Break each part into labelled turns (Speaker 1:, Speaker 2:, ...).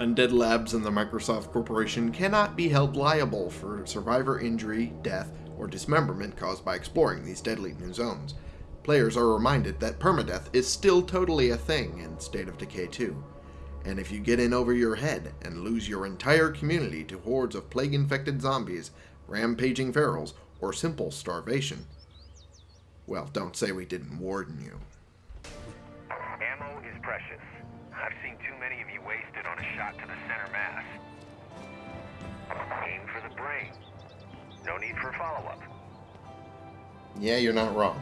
Speaker 1: Undead Labs and the Microsoft Corporation cannot be held liable for survivor injury, death, or dismemberment caused by exploring these deadly new zones. Players are reminded that permadeath is still totally a thing in State of Decay 2. And if you get in over your head and lose your entire community to hordes of plague-infected zombies, rampaging ferals, or simple starvation, well, don't say we didn't warn you.
Speaker 2: Ammo is precious. I've seen too many of you wasted on a shot to the center mass. Aim for the brain. No need for follow-up.
Speaker 1: Yeah, you're not wrong.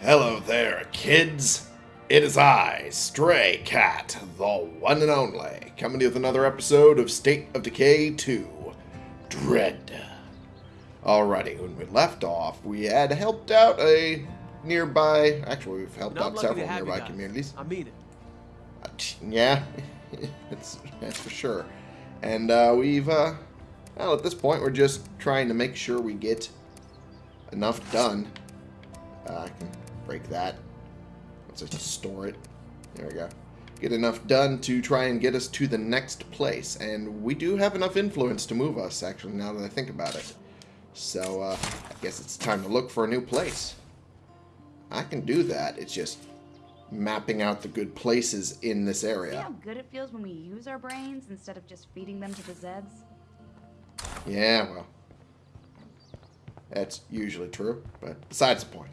Speaker 1: Hello there, kids. It is I, Stray Cat, the one and only, coming to you with another episode of State of Decay 2 Dread. Alrighty, when we left off, we had helped out a nearby. Actually, we've helped
Speaker 3: No,
Speaker 1: out several nearby
Speaker 3: guys.
Speaker 1: communities.
Speaker 3: I mean it.
Speaker 1: Uh, Yeah, that's, that's for sure. And uh, we've, uh, well, at this point, we're just trying to make sure we get enough done. Uh, I can break that. Let's just store it. There we go. Get enough done to try and get us to the next place. And we do have enough influence to move us, actually, now that I think about it. So, uh, I guess it's time to look for a new place. I can do that. It's just mapping out the good places in this area.
Speaker 4: See how good it feels when we use our brains instead of just feeding them to the Zeds?
Speaker 1: Yeah, well, that's usually true, but besides the point.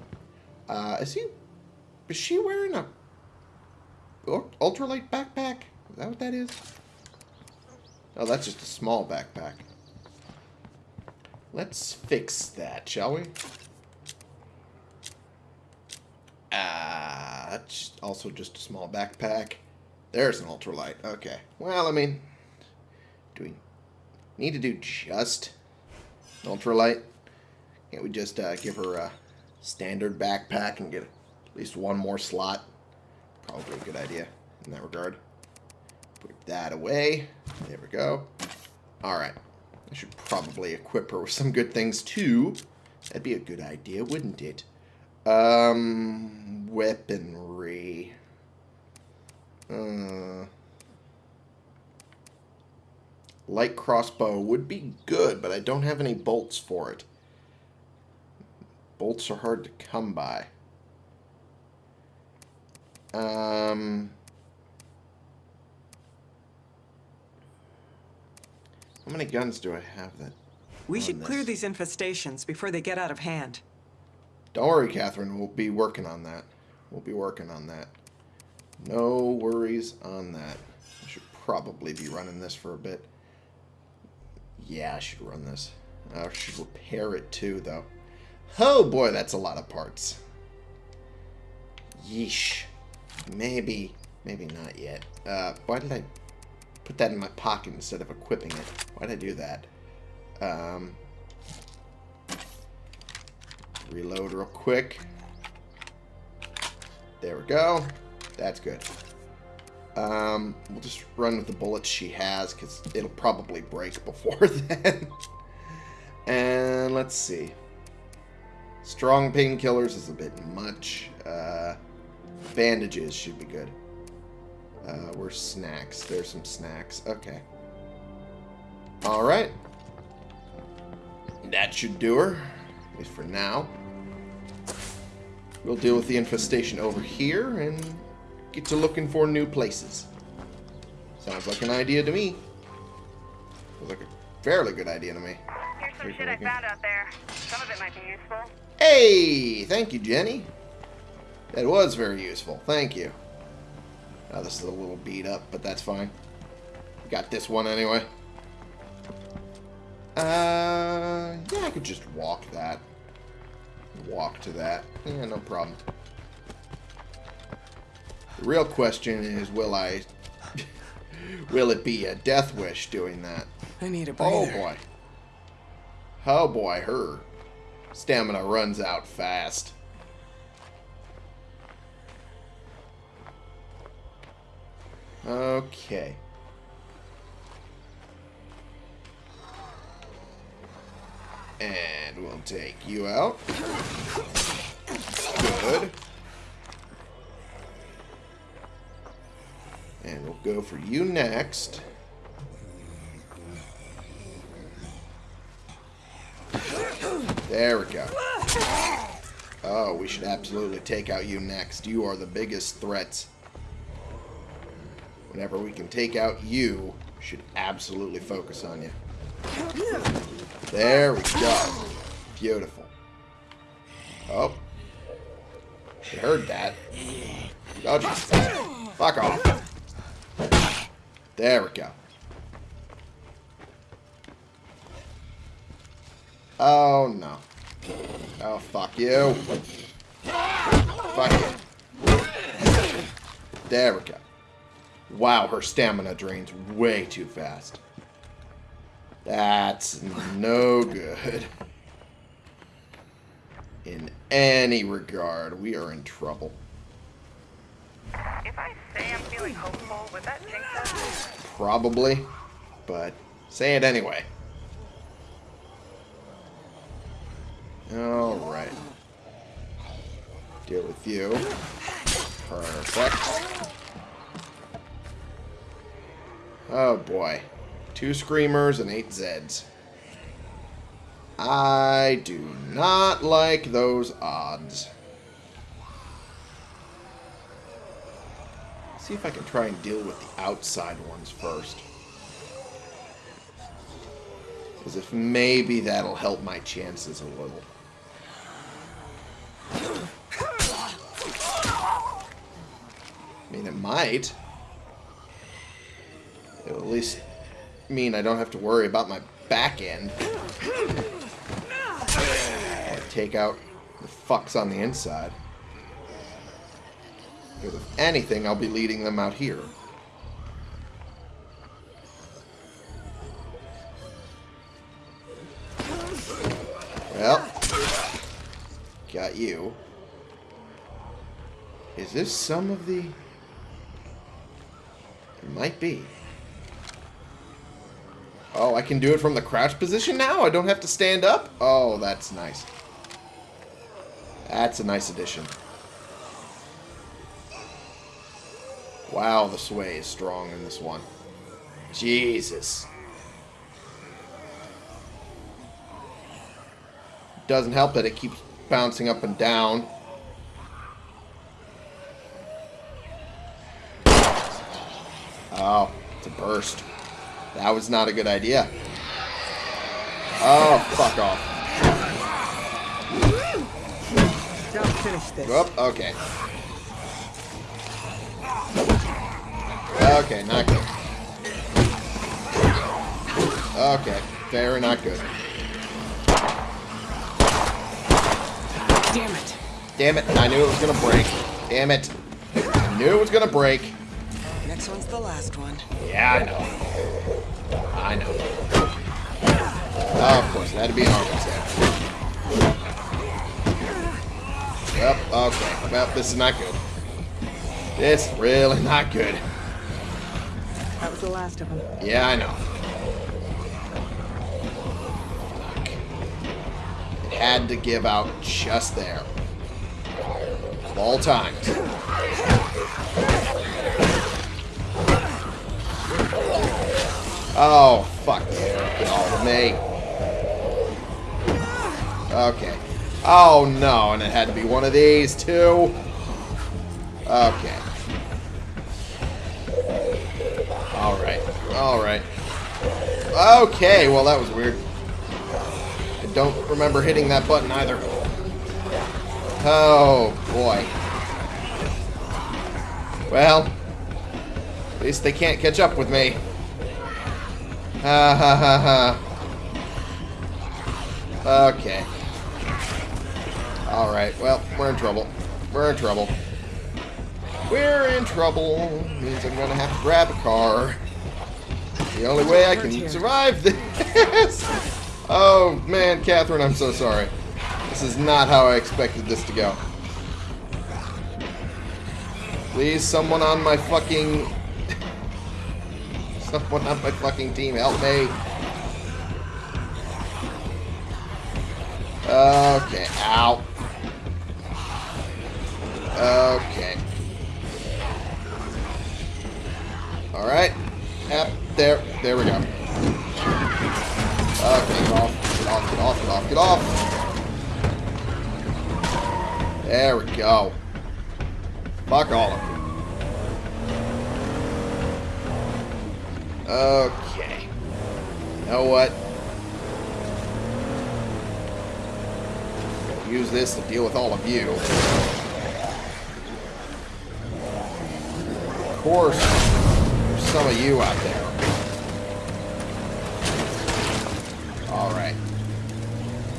Speaker 1: Uh, is he, is she wearing a ultralight backpack? Is that what that is? Oh, that's just a small backpack. Let's fix that, shall we? Ah, that's also just a small backpack. There's an ultralight. Okay. Well, I mean, do we need to do just ultralight? Can't we just uh, give her a standard backpack and get at least one more slot? Probably a good idea in that regard. Put that away. There we go. Alright. I should probably equip her with some good things too. That'd be a good idea, wouldn't it? Um, weaponry. Uh, light crossbow would be good, but I don't have any bolts for it. Bolts are hard to come by. Um, how many guns do I have that?
Speaker 5: We should clear these infestations before they get out of hand.
Speaker 1: Don't worry, Catherine. We'll be working on that. We'll be working on that. No worries on that. I should probably be running this for a bit. Yeah, I should run this. I should repair it too, though. Oh boy, that's a lot of parts. Yeesh. Maybe, maybe not yet. Uh, why did I put that in my pocket instead of equipping it? Why did I do that? Um, Reload real quick. There we go. That's good. Um, we'll just run with the bullets she has because it'll probably break before then. and let's see. Strong painkillers is a bit much. Uh, bandages should be good. Uh, where's snacks? There's some snacks. Okay. Alright. That should do her. At least for now. We'll deal with the infestation over here and get to looking for new places. Sounds like an idea to me. Sounds like a fairly good idea to me.
Speaker 6: Here's some
Speaker 1: Here's
Speaker 6: shit I found out there. Some of it might be useful.
Speaker 1: Hey! Thank you, Jenny. That was very useful. Thank you. Now this is a little beat up, but that's fine. Got this one anyway. Uh, yeah, I could just walk that. Walk to that. Yeah, no problem. The real question is, will I... will it be a death wish doing that?
Speaker 5: I need a
Speaker 1: Oh boy. Oh boy, her stamina runs out fast. Okay. And we'll take you out. Good. And we'll go for you next. There we go. Oh, we should absolutely take out you next. You are the biggest threat. Whenever we can take out you, should absolutely focus on you. There we go. Beautiful. Oh. She heard that. Oh. Fuck off. There we go. Oh, no. Oh, fuck you. Fuck you. There we go. Wow, her stamina drains way too fast. That's no good. In any regard, we are in trouble.
Speaker 6: If I say I'm feeling hopeful, would that jinx us?
Speaker 1: Probably, but say it anyway. Alright. Deal with you. Perfect. Oh boy. Two Screamers and eight Zeds. I do not like those odds. See if I can try and deal with the outside ones first. As if maybe that'll help my chances a little. I mean, it might. It'll at least mean I don't have to worry about my back end. Take out the fucks on the inside. Because if anything, I'll be leading them out here. Well, got you. Is this some of the... It might be. Oh, I can do it from the crouch position now? I don't have to stand up? Oh, that's nice. That's a nice addition. Wow, the sway is strong in this one. Jesus. Doesn't help that it keeps bouncing up and down. Oh, it's a burst. That was not a good idea. Oh, fuck off.
Speaker 5: Don't finish this.
Speaker 1: Whoop, okay. Okay, not good. Okay, very not good.
Speaker 5: Damn it.
Speaker 1: Damn it, I knew it was gonna break. Damn it. I knew it was gonna break.
Speaker 5: Next one's the last one.
Speaker 1: Yeah, I know. I know. Oh, of course, it had to be an arm attack. Yep, okay. Well, this is not good. This is really not good.
Speaker 5: That was the last of them.
Speaker 1: Yeah, I know. Fuck. It had to give out just there. Of all times. Oh, fuck. Get all of me. Okay. Oh, no, and it had to be one of these, too. Okay. Alright. Alright. Okay, well that was weird. I don't remember hitting that button either. Oh, boy. Well, at least they can't catch up with me. Ha ha ha ha. Okay. Alright, well, we're in trouble. We're in trouble. We're in trouble. Means I'm gonna have to grab a car. The only way I can survive this. Oh man, Catherine, I'm so sorry. This is not how I expected this to go. Please, someone on my fucking... Someone on my fucking team, help me. Okay, ow. Okay. Alright. Yep, there. There we go. Okay, get off. Get off, get off, get off, get off. There we go. Fuck all of you. Okay. You know what? Use this to deal with all of you. Of course, there's some of you out there. Alright.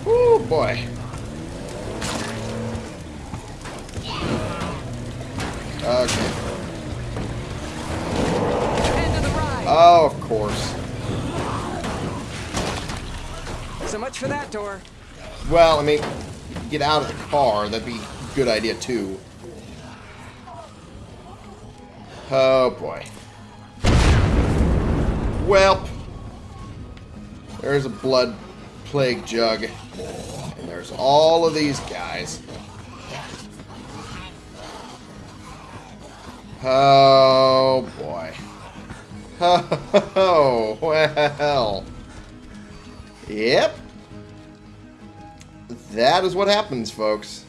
Speaker 1: Woo, boy. Okay. Oh, of course.
Speaker 5: So much for that door.
Speaker 1: Well, I mean, get out of the car. That'd be a good idea, too. Oh, boy. Well, there's a blood plague jug. And there's all of these guys. Oh, boy. Oh, well. Yep. That is what happens, folks.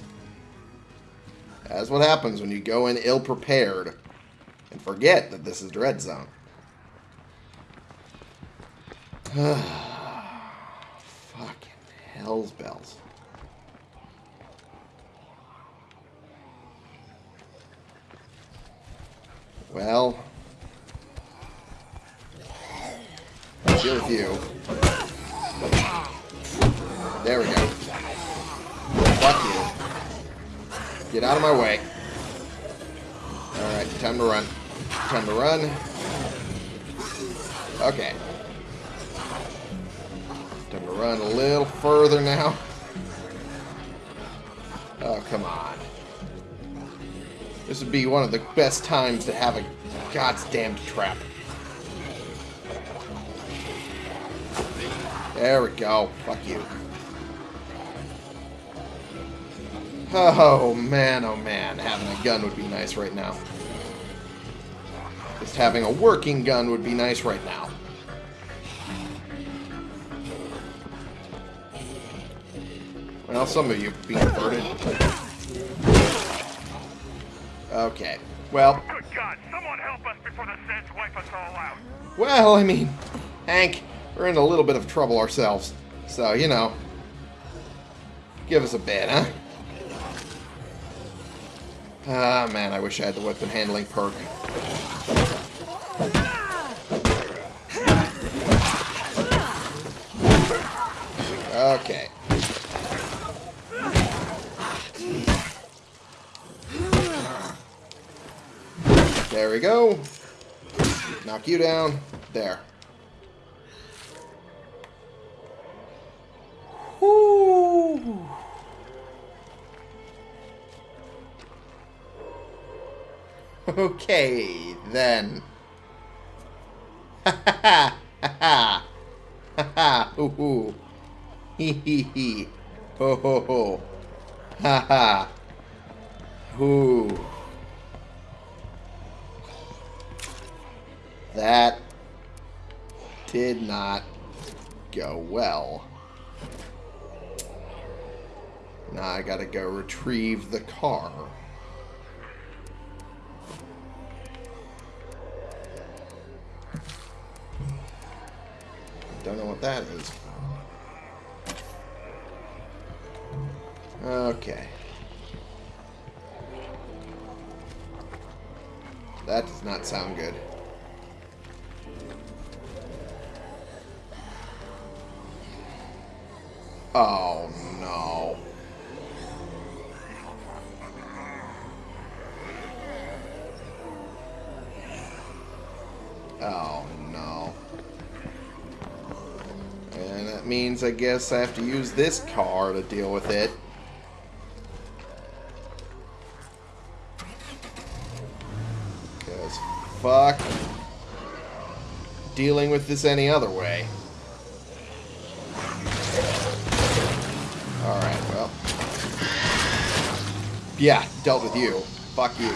Speaker 1: That's what happens when you go in ill prepared and forget that this is Dread Zone. Fucking hell's bells. Well, I'll deal you. There we go. Fuck you. Get out of my way. Alright, time to run. Time to run. Okay. Time to run a little further now. Oh, come on. This would be one of the best times to have a goddamn trap. There we go. Fuck you. Oh, man, oh, man. Having a gun would be nice right now. Just having a working gun would be nice right now. Well, some of you being converted. Okay. Well,
Speaker 2: Good God, someone help us before the Zeds wipe us all out.
Speaker 1: well, I mean, Hank, we're in a little bit of trouble ourselves. So, you know, give us a bit, huh? Ah, man, I wish I had the weapon handling perk. Okay. There we go. Knock you down. There. Okay, then. Ha ha ha ha ha hoo hee hee hee ho ho ho ha ha hoo that did not go well. Now I gotta go retrieve the car. Don't know what that is. Okay. That does not sound good. Oh no. Oh no. And that means I guess I have to use this car to deal with it. Because fuck dealing with this any other way. Alright, well. Yeah, dealt with you. Fuck you.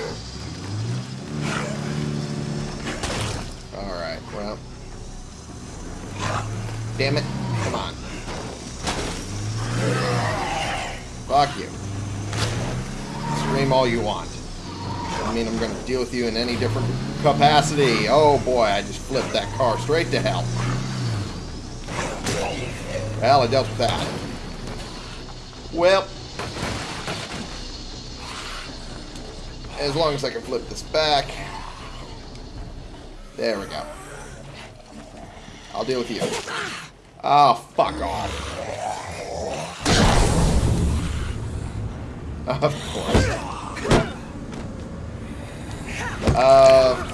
Speaker 1: Damn it. Come on. Fuck you. Scream all you want. I mean I'm going to deal with you in any different capacity. Oh boy, I just flipped that car straight to hell. Well, I dealt with that. Well, as long as I can flip this back. There we go. I'll deal with you. Oh, fuck off. Of course. Uh,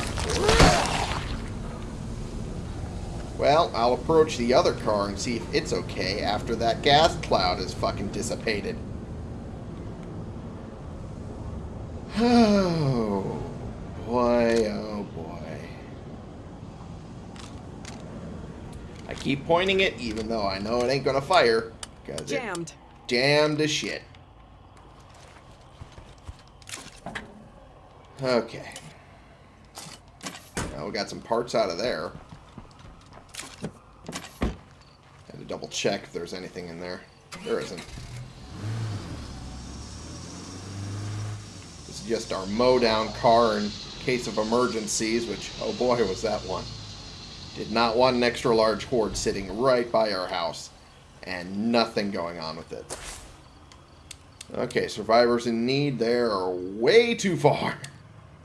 Speaker 1: well, I'll approach the other car and see if it's okay after that gas cloud is fucking dissipated. Oh, boy, oh boy. I keep pointing it even though I know it ain't gonna fire.
Speaker 5: Jammed.
Speaker 1: jammed as shit. Okay. Now we got some parts out of there. Had to double check if there's anything in there. There isn't. This is just our mow down car in case of emergencies, which, oh boy, was that one. Did not want an extra large horde sitting right by our house. And nothing going on with it. Okay, survivors in need, they are way too far.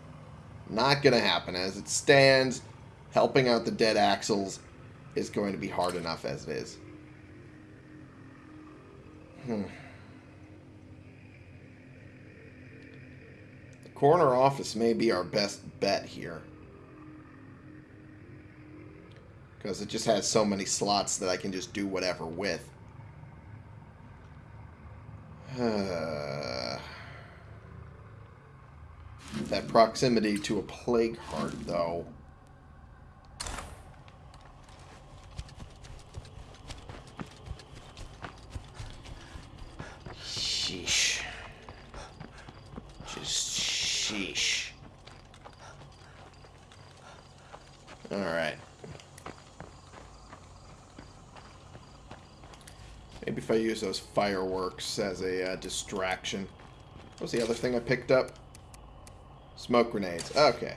Speaker 1: Not going to happen. As it stands, helping out the dead axles is going to be hard enough as it is. Hmm. The corner office may be our best bet here. Because it just has so many slots that I can just do whatever with. That proximity to a plague heart, though. Sheesh. Just sheesh. Alright. Maybe if I use those fireworks as a uh, distraction. What was the other thing I picked up? Smoke grenades. Okay.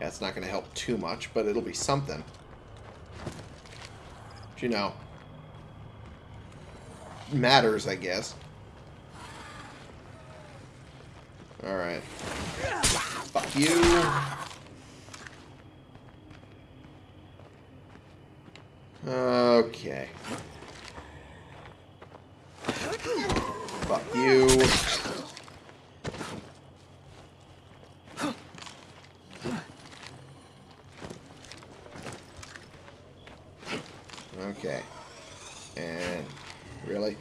Speaker 1: Yeah, it's not going to help too much, but it'll be something. But, you know. Matters, I guess. Alright. Fuck you. Okay. Fuck you. Okay. And really?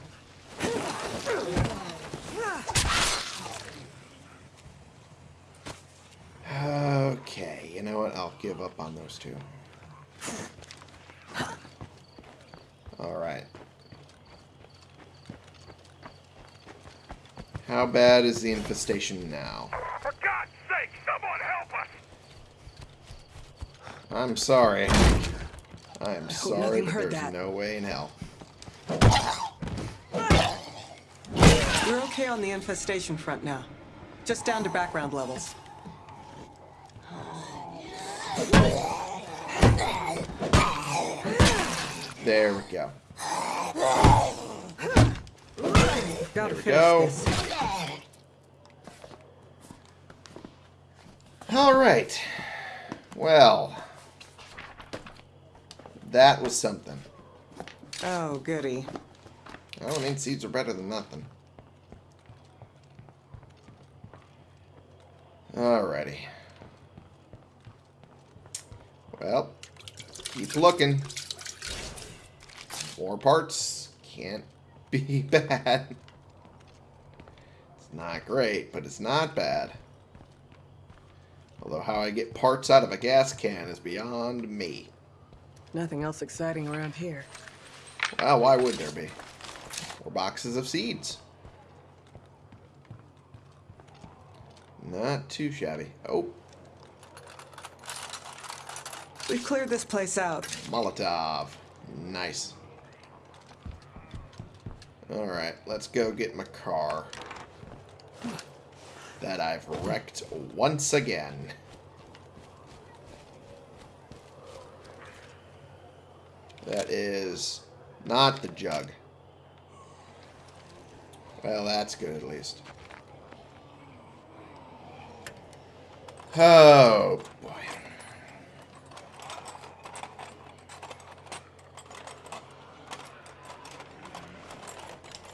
Speaker 1: Okay, you know what? I'll give up on those two. Alright. How bad is the infestation now?
Speaker 2: For God's sake, someone help us!
Speaker 1: I'm sorry. I am sorry,
Speaker 5: nothing
Speaker 1: but
Speaker 5: heard
Speaker 1: there's
Speaker 5: that.
Speaker 1: no way in hell.
Speaker 5: We're okay on the infestation front now. Just down to background levels.
Speaker 1: There we go.
Speaker 5: Gotta
Speaker 1: we go.
Speaker 5: this.
Speaker 1: Alright. Well. That was something.
Speaker 5: Oh, goody.
Speaker 1: Well, I mean, seeds are better than nothing. Alrighty. Well, keep looking. More parts can't be bad. It's not great, but it's not bad. Although how I get parts out of a gas can is beyond me.
Speaker 5: Nothing else exciting around here.
Speaker 1: Well, why would there be? Or boxes of seeds. Not too shabby. Oh.
Speaker 5: We've cleared this place out.
Speaker 1: Molotov. Nice. Alright, let's go get my car. That I've wrecked once again. That is not the jug. Well, that's good at least. Oh, boy.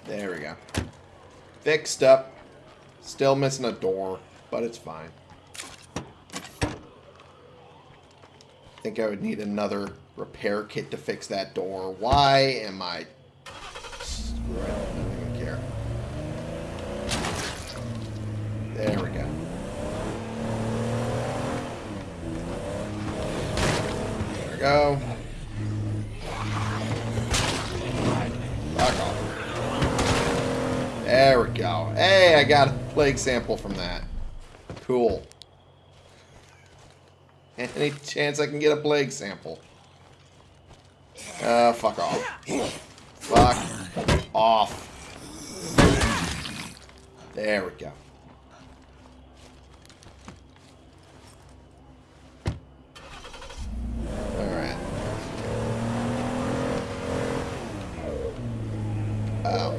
Speaker 1: There we go. Fixed up. Still missing a door, but it's fine. I think I would need another repair kit to fix that door. Why am I... Screw it. I don't even care. There we go. There we go. Back off. There we go. Hey, I got a plague sample from that. Cool. Any chance I can get a plague sample? Uh, fuck off. Fuck off. There we go. Alright. Oh.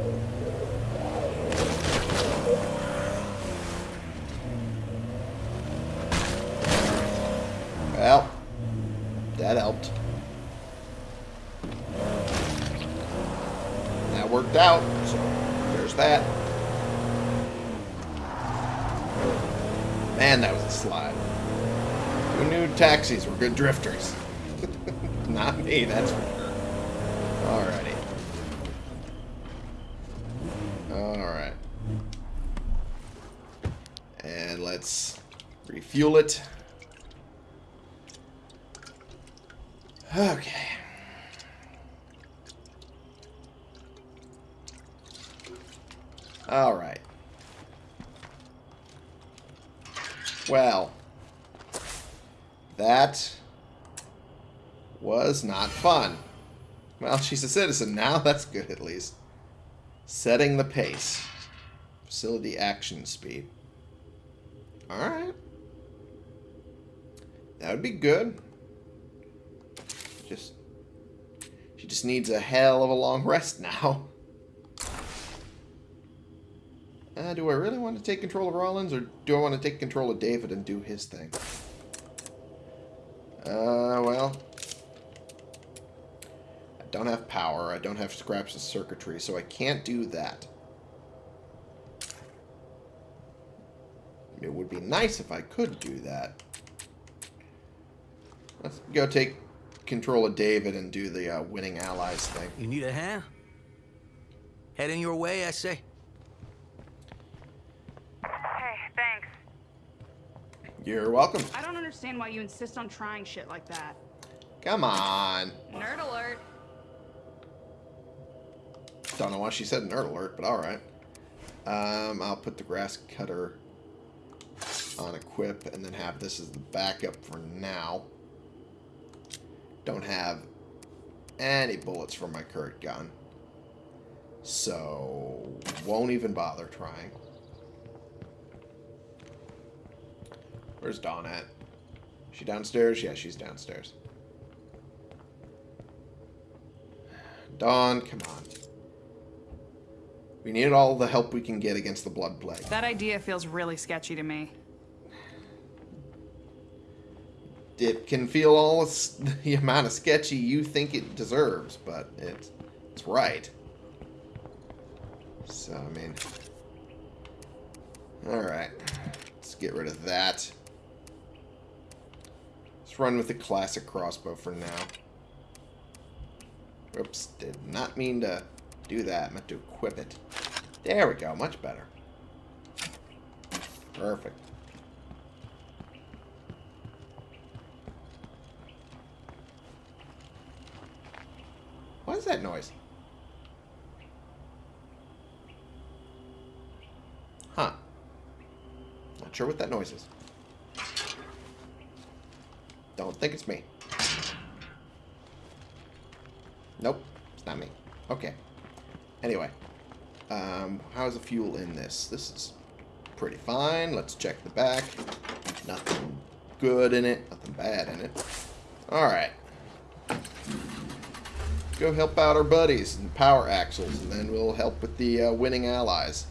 Speaker 1: Well, that helped. That worked out, so there's that. Man, that was a slide. Who knew taxis were good drifters? Not me, that's for sure. Alrighty. Alright. And let's refuel it. Okay. All right. Well, that was not fun. Well, she's a citizen now. That's good, at least. Setting the pace. Facility action speed. Alright. That would be good. Just... She just needs a hell of a long rest now. Uh, do I really want to take control of Rollins, or do I want to take control of David and do his thing? Uh, well... I don't have power, I don't have scraps of circuitry, so I can't do that. It would be nice if I could do that. Let's go take control of David and do the uh, winning allies thing.
Speaker 3: You need a hand? Heading your way, I say.
Speaker 6: Hey, thanks.
Speaker 1: You're welcome.
Speaker 4: I don't understand why you insist on trying shit like that.
Speaker 1: Come on.
Speaker 4: Nerd alert.
Speaker 1: Don't know why she said nerd alert, but alright. Um, I'll put the grass cutter on equip and then have this as the backup for now. Don't have any bullets for my current gun. So, won't even bother trying. Where's Dawn at? She downstairs? Yeah, she's downstairs. Dawn, come on. We need all the help we can get against the Blood Plague.
Speaker 4: That idea feels really sketchy to me.
Speaker 1: It can feel all the amount of sketchy you think it deserves, but it's, it's right. So, I mean... Alright. Let's get rid of that. Let's run with the classic crossbow for now. Oops, did not mean to do that. I meant to equip it. There we go, much better. Perfect. What is that noise? Huh. Not sure what that noise is. Don't think it's me. Nope, it's not me. Okay. Anyway, um, how's the fuel in this? This is pretty fine. Let's check the back. Nothing good in it. Nothing bad in it. All right. Go help out our buddies and power axles, and then we'll help with the uh, winning allies.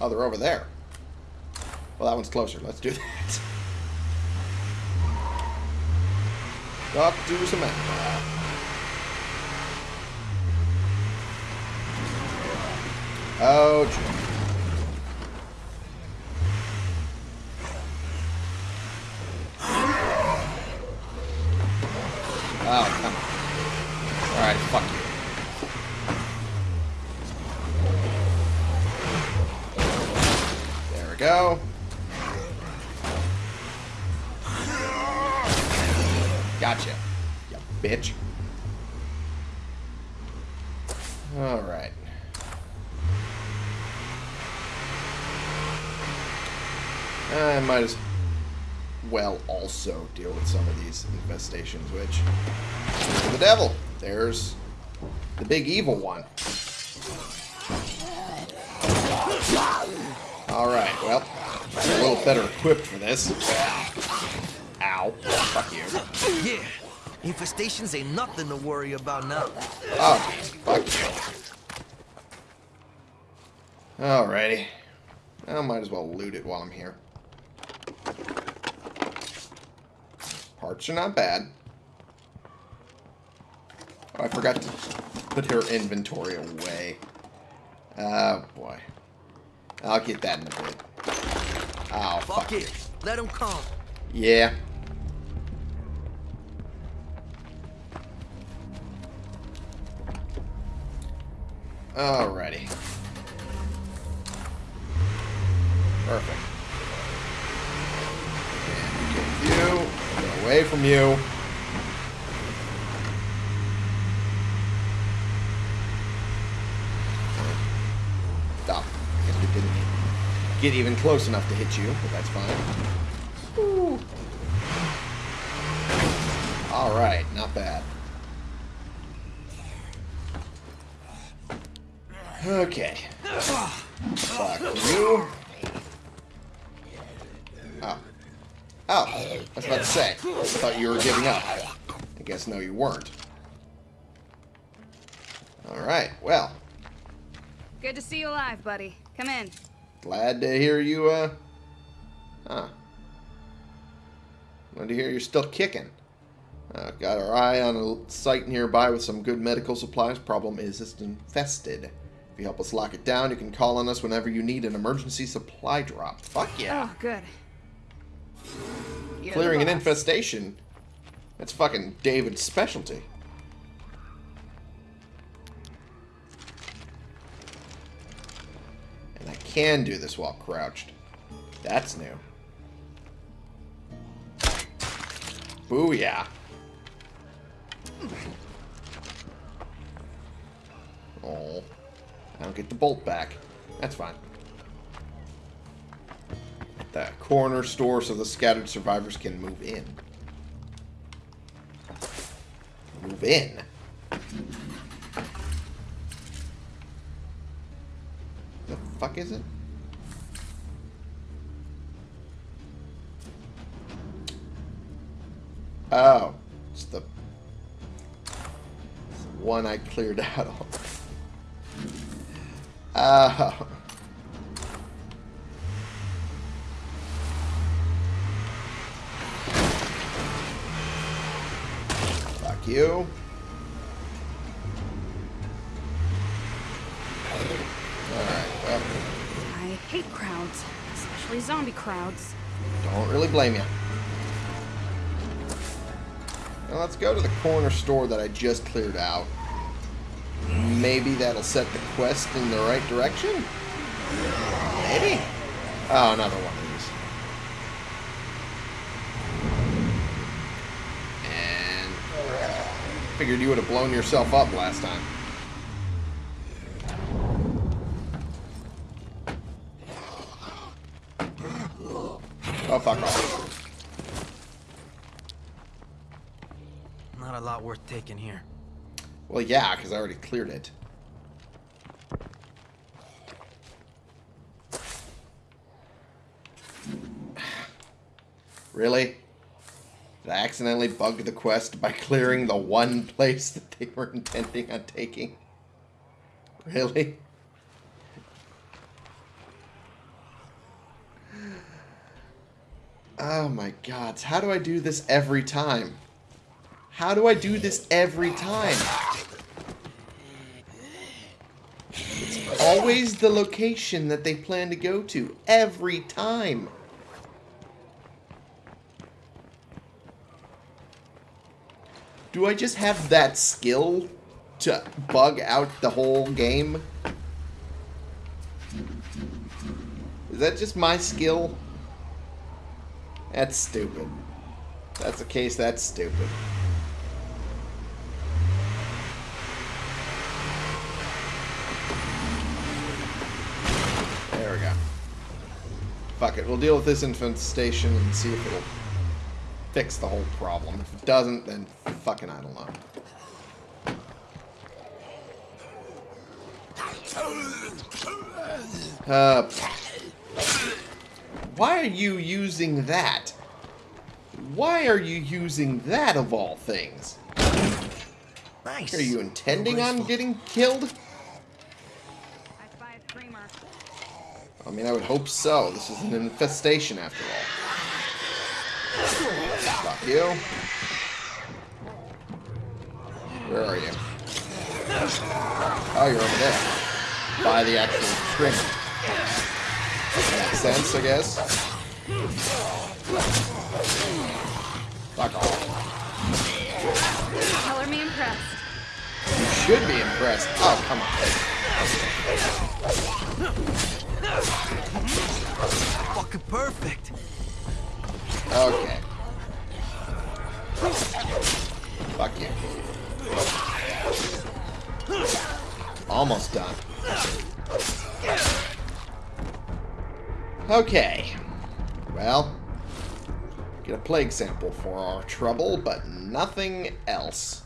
Speaker 1: Oh, they're over there. Well, that one's closer. Let's do that. Talk to. Oh, gee. Oh, come on. Alright, fuck you. There we go. Gotcha. You bitch. Alright. I might as well also deal with some of these infestations, which... The devil. There's the big evil one. Alright, well, I'm a little better equipped for this. Ow. Fuck you.
Speaker 3: Yeah. Infestations ain't nothing to worry about now.
Speaker 1: Oh, fuck you. Alrighty. I might as well loot it while I'm here. Parts are not bad. Oh, I forgot to put her inventory away. Oh, boy. I'll get that in a bit. Oh,
Speaker 3: Fuck
Speaker 1: fuck.
Speaker 3: it. Let him come.
Speaker 1: Yeah. Alrighty. Perfect. And get you. Get away from you. Stop. I guess we didn't get even close enough to hit you, but that's fine. Alright, not bad. Okay. Fuck you. Oh, I was about to say. I thought you were giving up. I guess no, you weren't. Alright, well.
Speaker 4: Good to see you alive, buddy. Come in.
Speaker 1: Glad to hear you, uh... Huh. Glad to hear you're still kicking. Uh, got our eye on a site nearby with some good medical supplies. Problem is, it's infested. If you help us lock it down, you can call on us whenever you need an emergency supply drop. Fuck yeah.
Speaker 4: Oh, good. You're
Speaker 1: Clearing an infestation. That's fucking David's specialty. And I can do this while crouched. That's new. Booyah. Oh. I don't get the bolt back. That's fine. The corner store so the scattered survivors can move in. Move in? The fuck is it? Oh, it's the, it's the one I cleared out of. Oh. You. Alright, well,
Speaker 4: I hate crowds, especially zombie crowds.
Speaker 1: don't really blame you. Now let's go to the corner store that I just cleared out. Maybe that'll set the quest in the right direction? Maybe? Oh, another one of these. And figured you would have blown yourself up last time. Oh, fuck off.
Speaker 3: Not a lot worth taking here.
Speaker 1: Well, yeah, because I already cleared it. Really? Did I accidentally bug the quest by clearing the one place that they were intending on taking? Really? Oh my god, how do I do this every time? How do I do this every time? It's always the location that they plan to go to. Every time. Do I just have that skill to bug out the whole game? Is that just my skill? That's stupid. That's the case, that's stupid. There we go. Fuck it, we'll deal with this infestation and see if it'll fix the whole problem. If it doesn't, then fucking I don't know. Uh, why are you using that? Why are you using that of all things?
Speaker 3: Nice.
Speaker 1: Are you intending on getting killed?
Speaker 4: I spy a screamer.
Speaker 1: I mean, I would hope so. This is an infestation after all. Fuck you. Where are you? Oh, you're over there. By the actual screamer. Makes sense, I guess. Fuck off.
Speaker 4: Color me impressed.
Speaker 1: You should be impressed. Oh, come on.
Speaker 3: Fucking perfect.
Speaker 1: Okay. Fuck you. Almost done. Okay. Well, get a plague sample for our trouble, but nothing else.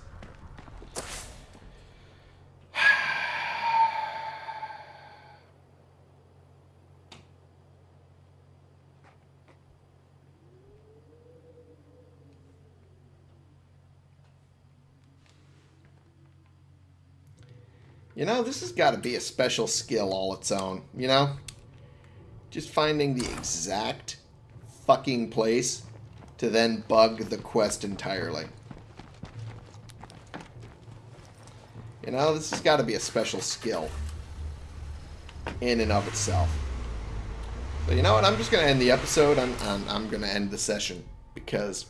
Speaker 1: You know, this has got to be a special skill all its own, you know? Just finding the exact fucking place to then bug the quest entirely. You know, this has got to be a special skill in and of itself. So you know what? I'm just going to end the episode. I'm, I'm, I'm going to end the session because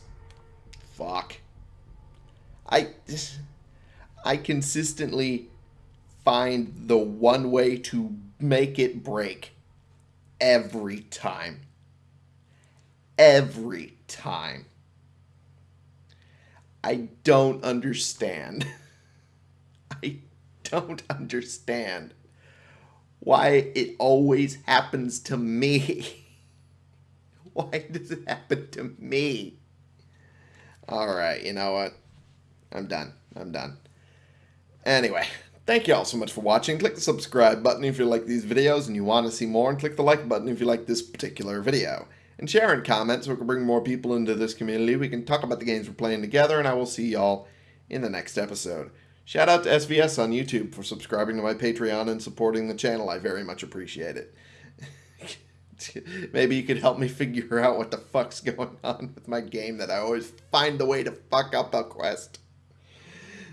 Speaker 1: fuck. I I consistently find the one way to make it break every time. Every time. I don't understand. I don't understand why it always happens to me. why does it happen to me? Alright, you know what? I'm done. I'm done. Anyway, thank you all so much for watching. Click the subscribe button if you like these videos and you want to see more, and click the like button if you like this particular video. And share and comment so we can bring more people into this community. We can talk about the games we're playing together, and I will see y'all in the next episode. Shout out to SVS on YouTube for subscribing to my Patreon and supporting the channel. I very much appreciate it. Maybe you could help me figure out what the fuck's going on with my game that I always find the way to fuck up a quest.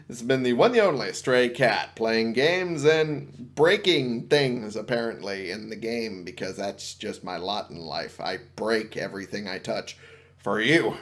Speaker 1: This has been the one and only Stray Cat, playing games and breaking things, apparently, in the game, because that's just my lot in life. I break everything I touch for you.